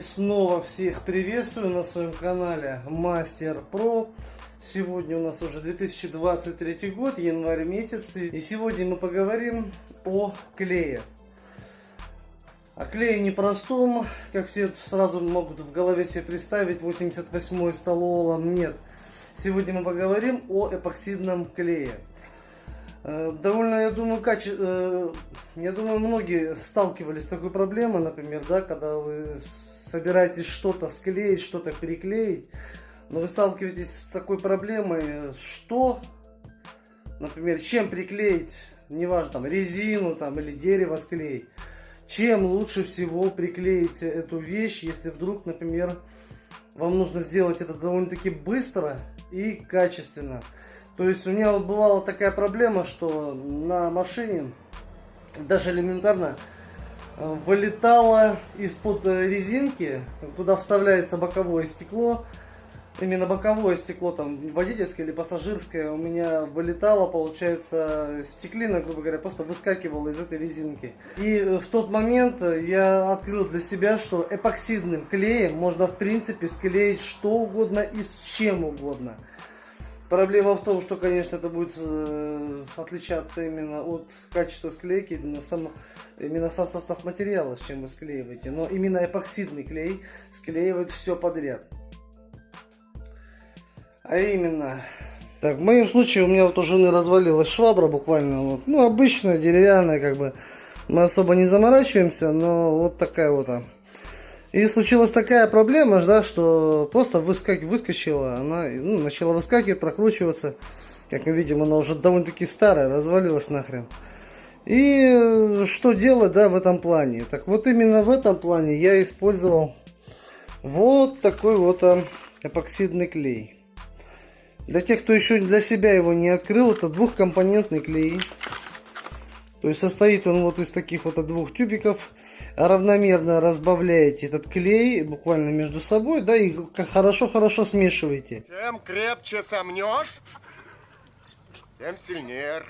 Снова всех приветствую на своем канале Мастер Про. Сегодня у нас уже 2023 год, январь месяц. И сегодня мы поговорим о клее. О клее непростом, как все сразу могут в голове себе представить, 88 стололом нет. Сегодня мы поговорим о эпоксидном клее. Э, довольно, я думаю, каче... Э, я думаю, многие сталкивались с такой проблемой, например, да, когда вы собираетесь что-то склеить, что-то переклеить, но вы сталкиваетесь с такой проблемой, что, например, чем приклеить, неважно, там, резину там, или дерево склеить, чем лучше всего приклеить эту вещь, если вдруг, например, вам нужно сделать это довольно-таки быстро и качественно. То есть у меня вот бывала такая проблема, что на машине даже элементарно э, вылетало из-под э, резинки, куда вставляется боковое стекло, именно боковое стекло, там водительское или пассажирское, у меня вылетало, получается, стеклина, грубо говоря, просто выскакивала из этой резинки. И э, в тот момент я открыл для себя, что эпоксидным клеем можно, в принципе, склеить что угодно и с чем угодно. Проблема в том, что, конечно, это будет э, отличаться именно от качества склейки, именно сам, именно сам состав материала, с чем вы склеиваете. Но именно эпоксидный клей склеивает все подряд. А именно, так, в моем случае у меня вот у жены развалилась швабра буквально, вот, ну, обычная, деревянная, как бы, мы особо не заморачиваемся, но вот такая вот. А. И случилась такая проблема, да, что просто выскак... выскочила, она ну, начала выскакивать, прокручиваться. Как мы видим, она уже довольно-таки старая, развалилась нахрен. И э, что делать, да, в этом плане? Так вот именно в этом плане я использовал вот такой вот а, эпоксидный клей. Для тех, кто еще для себя его не открыл, это двухкомпонентный клей. То есть состоит он вот из таких вот двух тюбиков равномерно разбавляете этот клей буквально между собой, да, и хорошо-хорошо смешиваете. Чем крепче сомнешь, тем сильнее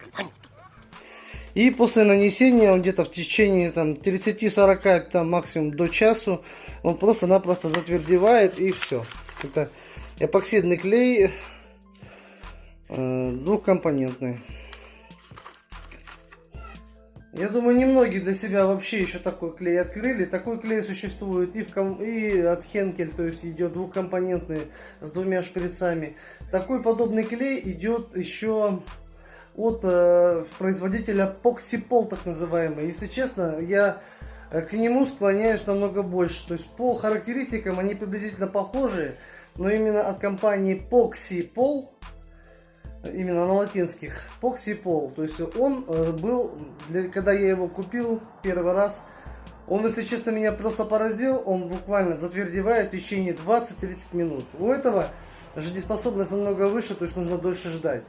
И после нанесения, он где-то в течение там 30-40, там максимум до часу, он просто-напросто затвердевает и все. Это эпоксидный клей э, двухкомпонентный. Я думаю, немногие для себя вообще еще такой клей открыли. Такой клей существует и, в ком... и от Хенкель, то есть идет двухкомпонентный с двумя шприцами. Такой подобный клей идет еще от э, производителя Poxipol, так называемый. Если честно, я э, к нему склоняюсь намного больше. То есть по характеристикам они приблизительно похожи, но именно от компании Poxipol именно на латинских, Поксипол. То есть он э, был, для, когда я его купил первый раз, он, если честно, меня просто поразил. Он буквально затвердевает в течение 20-30 минут. У этого жизнеспособность намного выше, то есть нужно дольше ждать.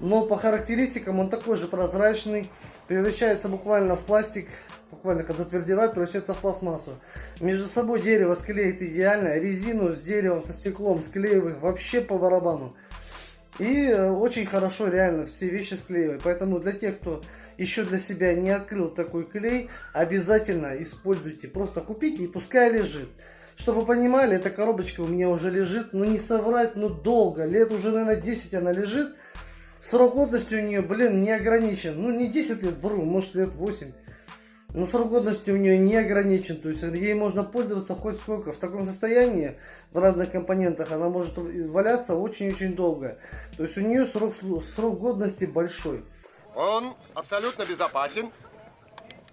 Но по характеристикам он такой же прозрачный, превращается буквально в пластик, буквально как затвердевает, превращается в пластмассу. Между собой дерево склеит идеально, резину с деревом, со стеклом склеивает вообще по барабану. И э, очень хорошо реально все вещи склеивать. Поэтому для тех, кто еще для себя не открыл такой клей, обязательно используйте. Просто купите и пускай лежит. Чтобы вы понимали, эта коробочка у меня уже лежит, ну не соврать, но долго. Лет уже, наверное, 10 она лежит. Срок годности у нее, блин, не ограничен. Ну не 10 лет, вру, может лет 8. Но срок годности у нее не ограничен, то есть ей можно пользоваться хоть сколько. В таком состоянии, в разных компонентах, она может валяться очень-очень долго. То есть у нее срок, срок годности большой. Он абсолютно безопасен,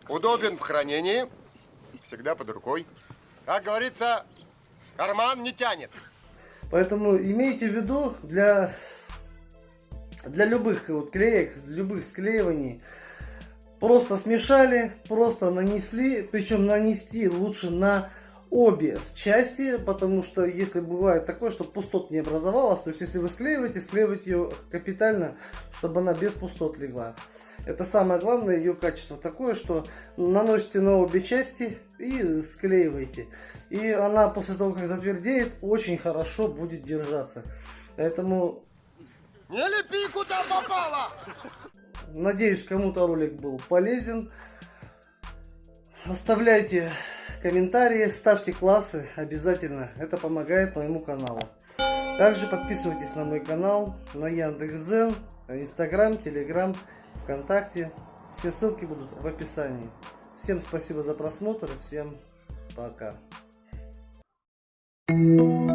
удобен в хранении, всегда под рукой. Как говорится, карман не тянет. Поэтому имейте в виду, для, для любых вот клеек, любых склеиваний, Просто смешали, просто нанесли, причем нанести лучше на обе части, потому что если бывает такое, что пустот не образовалось, то есть если вы склеиваете, склеивайте ее капитально, чтобы она без пустот легла. Это самое главное, ее качество такое, что наносите на обе части и склеиваете. И она после того, как затвердеет, очень хорошо будет держаться. Поэтому... Не лепи, куда попало! Надеюсь, кому-то ролик был полезен. Оставляйте комментарии, ставьте классы обязательно. Это помогает моему каналу. Также подписывайтесь на мой канал, на Яндекс.Зен, Инстаграм, Телеграм, ВКонтакте. Все ссылки будут в описании. Всем спасибо за просмотр, всем пока. Thank you.